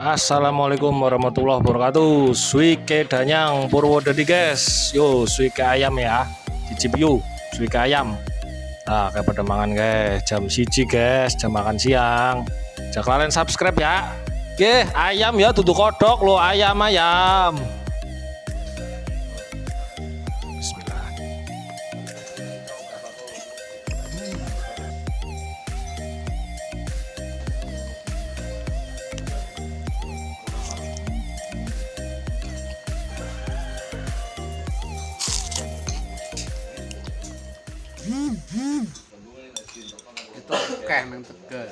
Assalamualaikum warahmatullahi wabarakatuh. Suike danyang Purwodadi guys. Yo suike ayam ya. Cicip yuk suike ayam. Nah kayak pada mangan guys. Jam siji guys. Jam makan siang. Jangan kalian subscribe ya. Oke ayam ya duduk kodok lo ayam ayam ไอ้ตัวแกงมันเกิด